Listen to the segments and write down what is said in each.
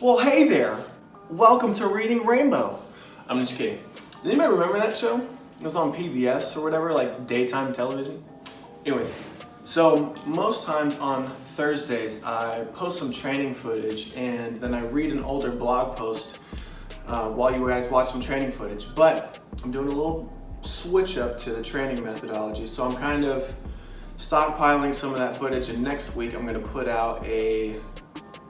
Well, hey there. Welcome to Reading Rainbow. I'm just kidding. Anybody remember that show? It was on PBS or whatever, like daytime television. Anyways, so most times on Thursdays, I post some training footage and then I read an older blog post uh, while you guys watch some training footage. But I'm doing a little switch up to the training methodology. So I'm kind of stockpiling some of that footage and next week I'm gonna put out a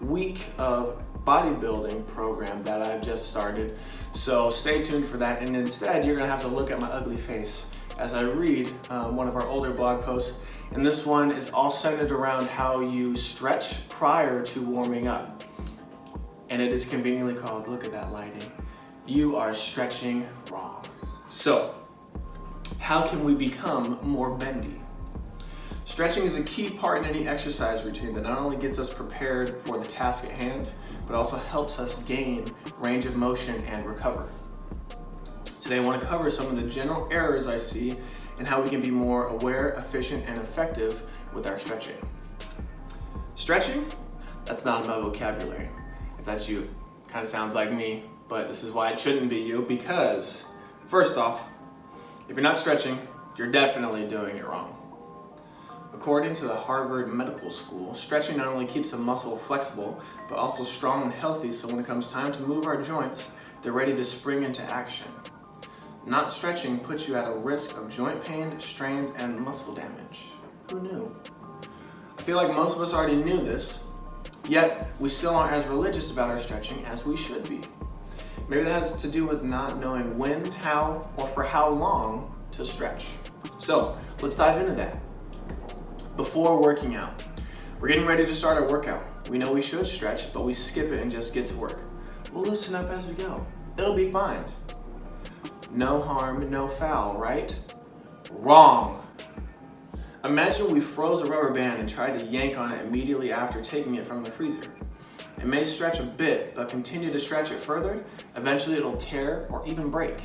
week of bodybuilding program that I've just started. So stay tuned for that. And instead, you're gonna have to look at my ugly face as I read um, one of our older blog posts. And this one is all centered around how you stretch prior to warming up. And it is conveniently called, look at that lighting, you are stretching wrong. So, how can we become more bendy? Stretching is a key part in any exercise routine that not only gets us prepared for the task at hand, but also helps us gain range of motion and recover. Today I want to cover some of the general errors I see and how we can be more aware, efficient, and effective with our stretching. Stretching? That's not in my vocabulary. If that's you, kind of sounds like me, but this is why it shouldn't be you because, first off, if you're not stretching, you're definitely doing it wrong. According to the Harvard Medical School, stretching not only keeps the muscle flexible, but also strong and healthy so when it comes time to move our joints, they're ready to spring into action. Not stretching puts you at a risk of joint pain, strains, and muscle damage. Who knew? I feel like most of us already knew this, yet we still aren't as religious about our stretching as we should be. Maybe that has to do with not knowing when, how, or for how long to stretch. So let's dive into that before working out. We're getting ready to start our workout. We know we should stretch, but we skip it and just get to work. We'll loosen up as we go. It'll be fine. No harm, no foul, right? Wrong. Imagine we froze a rubber band and tried to yank on it immediately after taking it from the freezer. It may stretch a bit, but continue to stretch it further, eventually it'll tear or even break.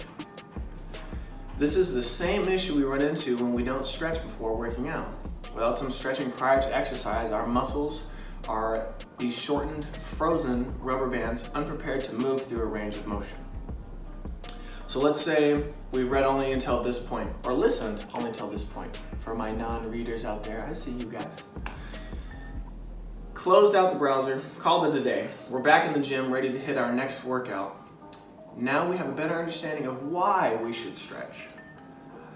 This is the same issue we run into when we don't stretch before working out. Without some stretching prior to exercise, our muscles are these shortened, frozen rubber bands unprepared to move through a range of motion. So let's say we've read only until this point, or listened only until this point. For my non-readers out there, I see you guys. Closed out the browser, called it a day. We're back in the gym, ready to hit our next workout. Now we have a better understanding of why we should stretch.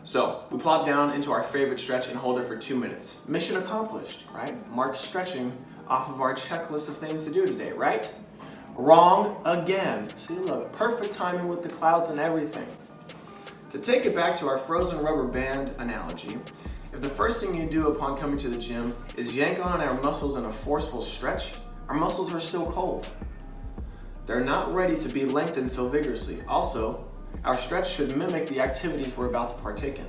So we plop down into our favorite stretch and hold it for two minutes. Mission accomplished, right? Mark stretching off of our checklist of things to do today, right? Wrong again. See, look, perfect timing with the clouds and everything. To take it back to our frozen rubber band analogy, if the first thing you do upon coming to the gym is yank on our muscles in a forceful stretch, our muscles are still cold. They're not ready to be lengthened so vigorously. Also, our stretch should mimic the activities we're about to partake in.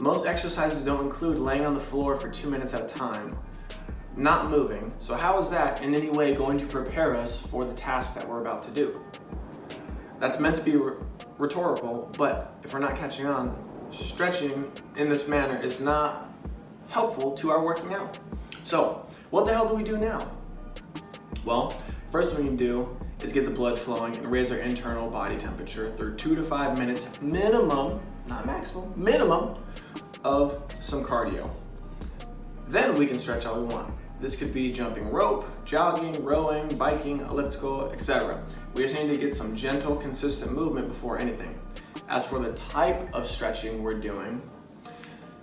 Most exercises don't include laying on the floor for two minutes at a time, not moving, so how is that in any way going to prepare us for the task that we're about to do? That's meant to be rhetorical, but if we're not catching on, stretching in this manner is not helpful to our working out. So, what the hell do we do now? Well, first thing we can do is get the blood flowing and raise our internal body temperature through two to five minutes minimum, not maximum, minimum of some cardio. Then we can stretch all we want. This could be jumping rope, jogging, rowing, biking, elliptical, etc. We just need to get some gentle, consistent movement before anything. As for the type of stretching we're doing,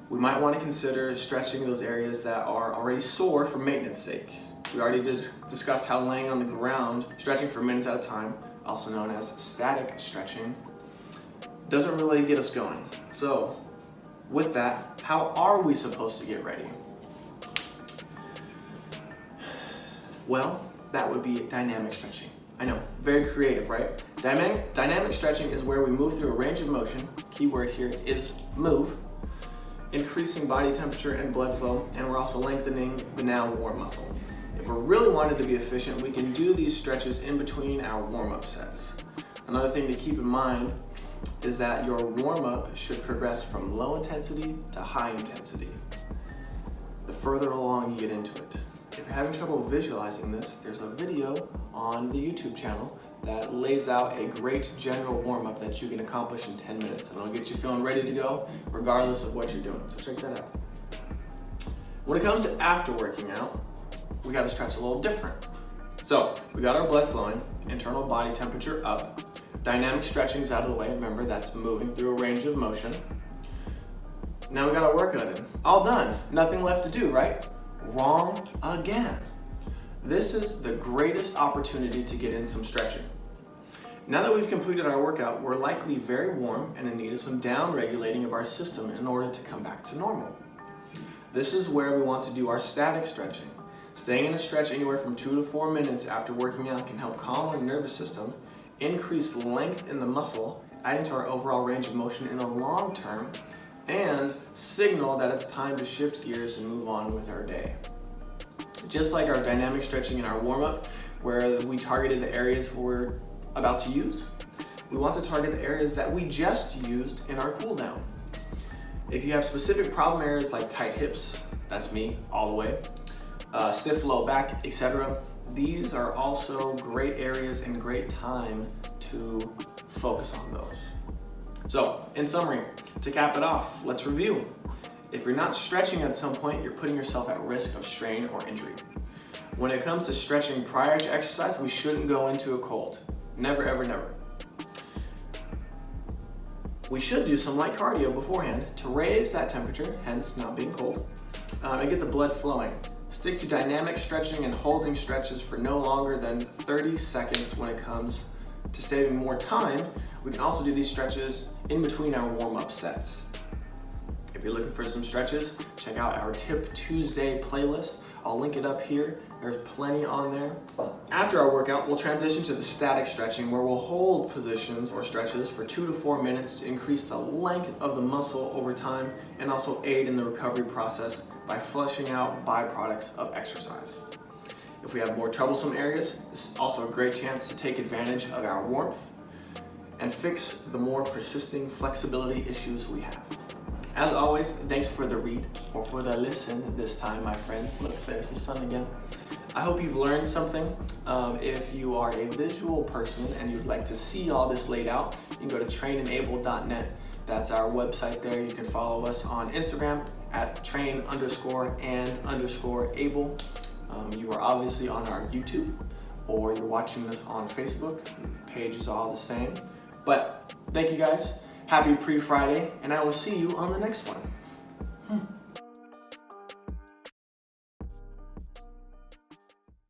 we might want to consider stretching those areas that are already sore for maintenance sake. We already discussed how laying on the ground, stretching for minutes at a time, also known as static stretching, doesn't really get us going. So with that, how are we supposed to get ready? Well, that would be dynamic stretching. I know, very creative, right? Dynamic, dynamic stretching is where we move through a range of motion, keyword here is move, increasing body temperature and blood flow, and we're also lengthening the now warm muscle. If we're really wanting to be efficient, we can do these stretches in between our warm-up sets. Another thing to keep in mind is that your warm-up should progress from low intensity to high intensity. The further along you get into it. if you're having trouble visualizing this, there's a video on the YouTube channel that lays out a great general warm-up that you can accomplish in 10 minutes and it'll get you feeling ready to go regardless of what you're doing. So check that out. When it comes to after working out, we gotta stretch a little different. So we got our blood flowing, internal body temperature up, dynamic stretching's out of the way. Remember, that's moving through a range of motion. Now we got our workout in. All done, nothing left to do, right? Wrong again. This is the greatest opportunity to get in some stretching. Now that we've completed our workout, we're likely very warm and in need of some down regulating of our system in order to come back to normal. This is where we want to do our static stretching. Staying in a stretch anywhere from two to four minutes after working out can help calm our nervous system, increase length in the muscle, adding to our overall range of motion in the long term, and signal that it's time to shift gears and move on with our day. Just like our dynamic stretching in our warm-up, where we targeted the areas we're about to use, we want to target the areas that we just used in our cool down. If you have specific problem areas like tight hips, that's me all the way, uh, stiff low back, etc. These are also great areas and great time to focus on those. So, in summary, to cap it off, let's review. If you're not stretching at some point, you're putting yourself at risk of strain or injury. When it comes to stretching prior to exercise, we shouldn't go into a cold. Never, ever, never. We should do some light cardio beforehand to raise that temperature, hence not being cold, um, and get the blood flowing. Stick to dynamic stretching and holding stretches for no longer than 30 seconds when it comes to saving more time. We can also do these stretches in between our warm-up sets. If you're looking for some stretches, check out our Tip Tuesday playlist. I'll link it up here. There's plenty on there. After our workout, we'll transition to the static stretching where we'll hold positions or stretches for two to four minutes to increase the length of the muscle over time and also aid in the recovery process by flushing out byproducts of exercise. If we have more troublesome areas, this is also a great chance to take advantage of our warmth and fix the more persisting flexibility issues we have. As always, thanks for the read or for the listen this time, my friends. Look, there's the sun again. I hope you've learned something. Um, if you are a visual person and you'd like to see all this laid out, you can go to trainenable.net. That's our website there. You can follow us on Instagram at train underscore and underscore able. Um, you are obviously on our YouTube or you're watching this on Facebook. Page is all the same. But thank you guys. Happy pre-Friday, and I will see you on the next one.